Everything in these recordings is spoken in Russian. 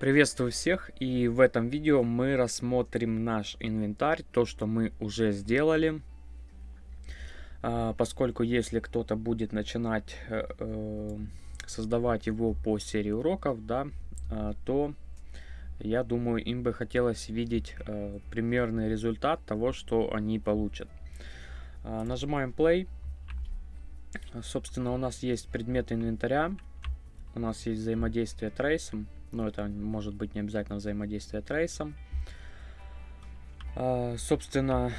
Приветствую всех и в этом видео мы рассмотрим наш инвентарь, то что мы уже сделали. А, поскольку если кто-то будет начинать э, э, создавать его по серии уроков, да, а, то я думаю им бы хотелось видеть э, примерный результат того, что они получат. А, нажимаем play. Собственно, у нас есть предметы инвентаря, у нас есть взаимодействие трейсом но это может быть не обязательно взаимодействие трейсом. А, собственно,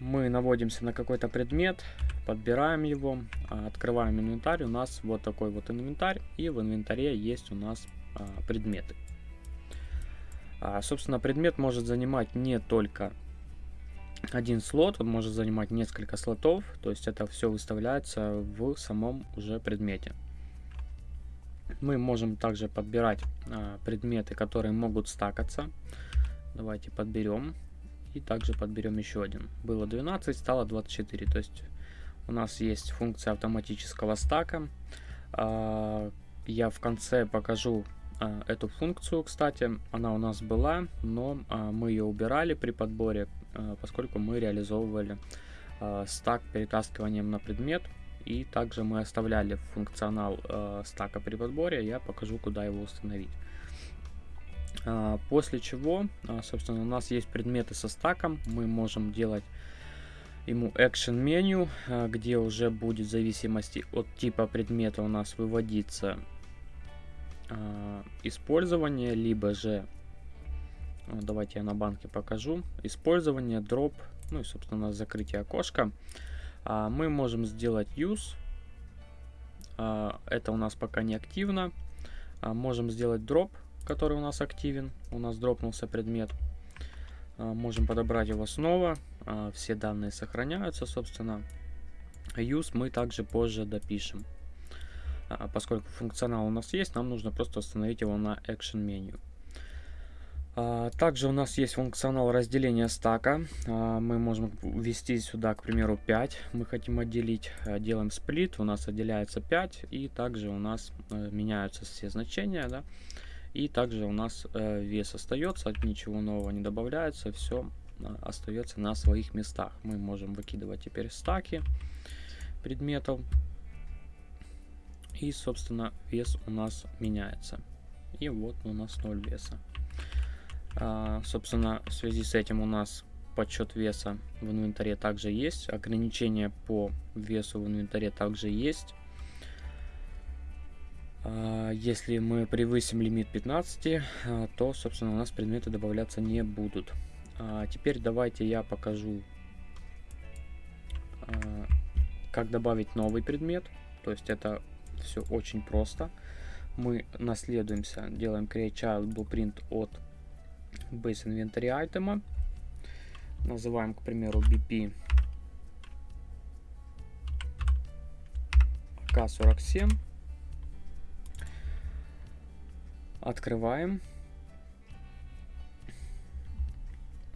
мы наводимся на какой-то предмет, подбираем его, а, открываем инвентарь. У нас вот такой вот инвентарь, и в инвентаре есть у нас а, предметы. Собственно, предмет может занимать не только один слот, он может занимать несколько слотов, то есть это все выставляется в самом уже предмете. Мы можем также подбирать а, предметы, которые могут стакаться. Давайте подберем. И также подберем еще один. Было 12, стало 24. То есть у нас есть функция автоматического стака. А, я в конце покажу а, эту функцию, кстати. Она у нас была, но мы ее убирали при подборе, поскольку мы реализовывали стак перетаскиванием на предмет и также мы оставляли функционал э, стака при подборе. Я покажу, куда его установить. А, после чего, а, собственно, у нас есть предметы со стаком. Мы можем делать ему action меню, а, где уже будет в зависимости от типа предмета у нас выводиться а, использование, либо же, давайте я на банке покажу, использование, дроп, ну и, собственно, закрытие окошка. Мы можем сделать use. А, это у нас пока не активно. А, можем сделать drop, который у нас активен. У нас дропнулся предмет. Можем подобрать его снова. Все данные сохраняются, собственно. Use мы также позже допишем. Поскольку функционал у нас есть, нам нужно просто установить его на Action меню. А, также у нас есть функционал разделения стака. А, мы можем ввести сюда, к примеру, 5. Мы хотим отделить. А, делаем сплит. У нас отделяется 5. И также у нас э, меняются все значения. Да? И также у нас э, вес остается. Ничего нового не добавляется. Все остается на своих местах. Мы можем выкидывать теперь стаки предметов. И, собственно, вес у нас меняется. И вот у нас 0 веса. А, собственно, в связи с этим у нас подсчет веса в инвентаре также есть. Ограничения по весу в инвентаре также есть. А, если мы превысим лимит 15, а, то, собственно, у нас предметы добавляться не будут. Теперь давайте я покажу, как добавить новый предмет. То есть это все очень просто. Мы наследуемся, делаем create child blueprint от base inventory айтема. Называем, к примеру, BP AK47. Открываем.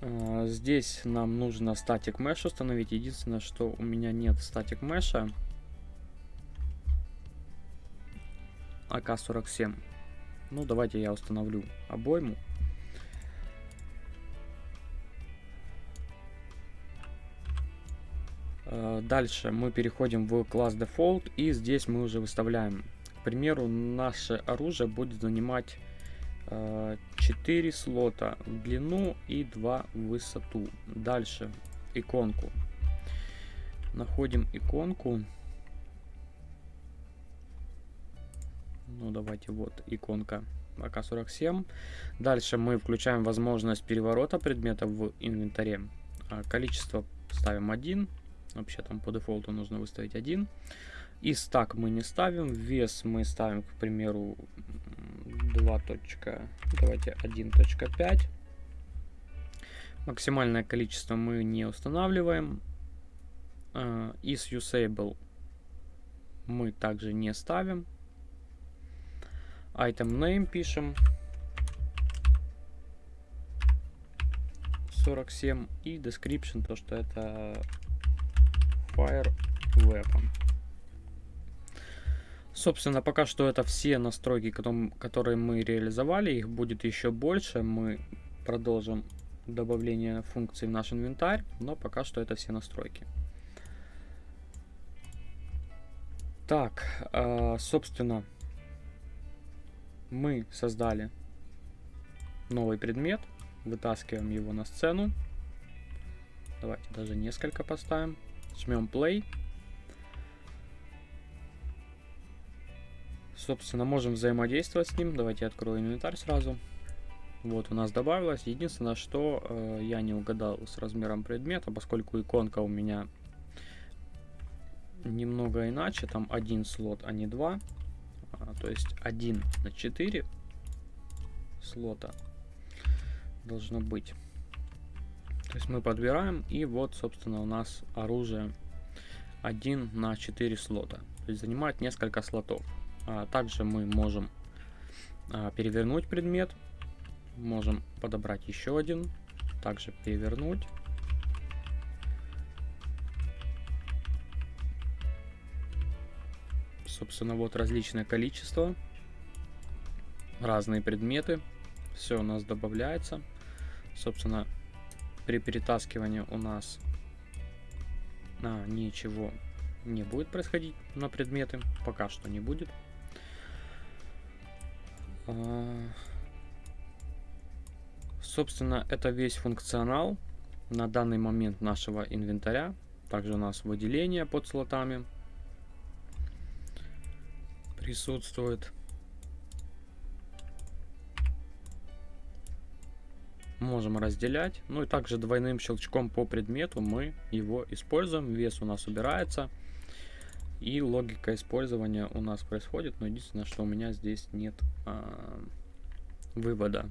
А, здесь нам нужно статик mesh установить. Единственное, что у меня нет статик меша. АК-47. Ну, давайте я установлю обойму. Дальше мы переходим в класс Default и здесь мы уже выставляем. К примеру, наше оружие будет занимать 4 э, слота в длину и 2 в высоту. Дальше иконку. Находим иконку. Ну давайте вот иконка АК-47. Дальше мы включаем возможность переворота предмета в инвентаре. А, количество ставим 1. Вообще там по дефолту нужно выставить 1. И стак мы не ставим. Вес мы ставим, к примеру, 2. Давайте 1.5. Максимальное количество мы не устанавливаем. Is usable мы также не ставим. Item name пишем. 47 и description, то что это Fire Weapon. Собственно, пока что это все настройки, которые мы реализовали. Их будет еще больше. Мы продолжим добавление функций в наш инвентарь, но пока что это все настройки. Так, э, собственно, мы создали новый предмет, вытаскиваем его на сцену. Давайте даже несколько поставим. Жмем play. Собственно, можем взаимодействовать с ним. Давайте открою инвентарь сразу. Вот, у нас добавилось. Единственное, что э, я не угадал с размером предмета, поскольку иконка у меня немного иначе. Там один слот, а не два. А, то есть 1 на 4 слота должно быть. То есть мы подбираем, и вот, собственно, у нас оружие 1 на 4 слота. То есть занимает несколько слотов. А также мы можем а, перевернуть предмет. Можем подобрать еще один. Также перевернуть. Собственно, вот различное количество. Разные предметы. Все у нас добавляется. Собственно, при перетаскивании у нас а, ничего не будет происходить на предметы. Пока что не будет. А, собственно, это весь функционал на данный момент нашего инвентаря. Также у нас выделение под слотами присутствует. Можем разделять. Ну и также двойным щелчком по предмету мы его используем. Вес у нас убирается. И логика использования у нас происходит, но единственное, что у меня здесь нет а, вывода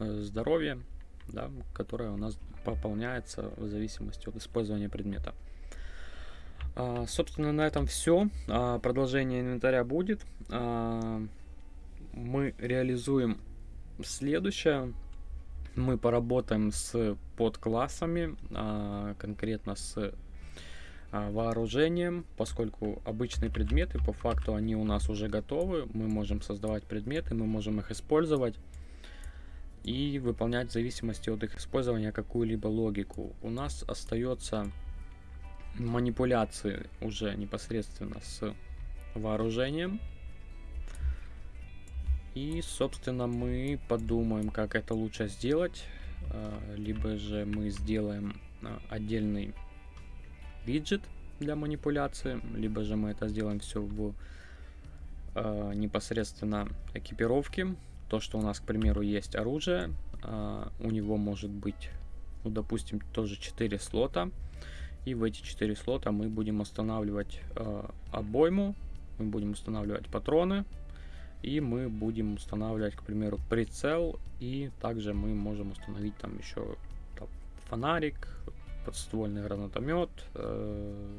э, здоровья, да, которое у нас пополняется в зависимости от использования предмета. А, собственно, на этом все. А, продолжение инвентаря будет. А, мы реализуем следующее. Мы поработаем с подклассами, а, конкретно с а, вооружением, поскольку обычные предметы, по факту, они у нас уже готовы. Мы можем создавать предметы, мы можем их использовать и выполнять в зависимости от их использования какую-либо логику. У нас остается манипуляции уже непосредственно с вооружением. И, собственно, мы подумаем, как это лучше сделать. А, либо же мы сделаем отдельный виджет для манипуляции, либо же мы это сделаем все в э, непосредственно экипировке. То, что у нас, к примеру, есть оружие, у него может быть, ну, допустим, тоже 4 слота. И в эти 4 слота мы будем устанавливать обойму, мы будем устанавливать патроны, и мы будем устанавливать, к примеру, прицел, и также мы можем установить там еще там, фонарик, подствольный гранатомет, э,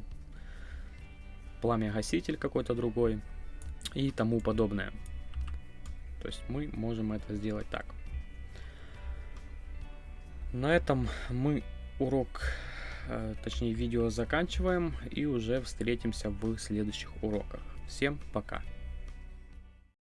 пламя-гаситель какой-то другой и тому подобное. То есть мы можем это сделать так. На этом мы урок, э, точнее видео заканчиваем и уже встретимся в следующих уроках. Всем пока!